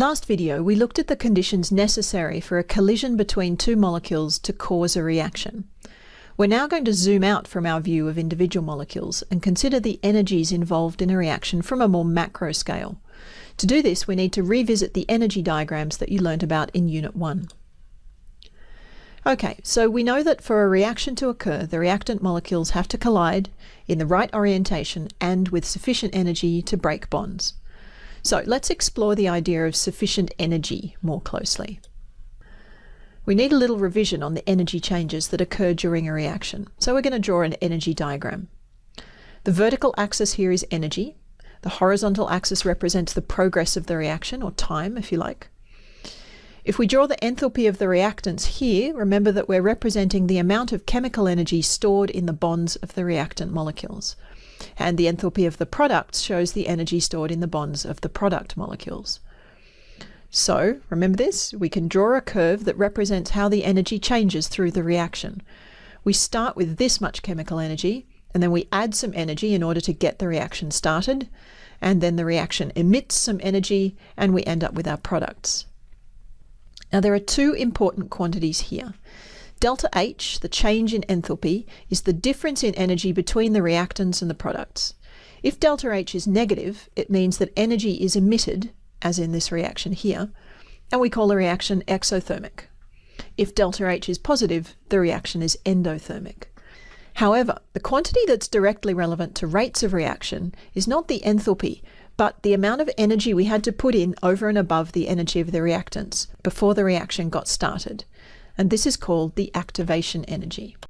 Last video, we looked at the conditions necessary for a collision between two molecules to cause a reaction. We're now going to zoom out from our view of individual molecules and consider the energies involved in a reaction from a more macro scale. To do this, we need to revisit the energy diagrams that you learnt about in Unit 1. Okay, so we know that for a reaction to occur, the reactant molecules have to collide in the right orientation and with sufficient energy to break bonds. So let's explore the idea of sufficient energy more closely. We need a little revision on the energy changes that occur during a reaction. So we're going to draw an energy diagram. The vertical axis here is energy. The horizontal axis represents the progress of the reaction, or time if you like. If we draw the enthalpy of the reactants here, remember that we're representing the amount of chemical energy stored in the bonds of the reactant molecules. And the enthalpy of the products shows the energy stored in the bonds of the product molecules. So, remember this, we can draw a curve that represents how the energy changes through the reaction. We start with this much chemical energy, and then we add some energy in order to get the reaction started, and then the reaction emits some energy, and we end up with our products. Now there are two important quantities here. Delta H, the change in enthalpy, is the difference in energy between the reactants and the products. If delta H is negative, it means that energy is emitted, as in this reaction here, and we call the reaction exothermic. If delta H is positive, the reaction is endothermic. However, the quantity that's directly relevant to rates of reaction is not the enthalpy, but the amount of energy we had to put in over and above the energy of the reactants before the reaction got started. And this is called the activation energy.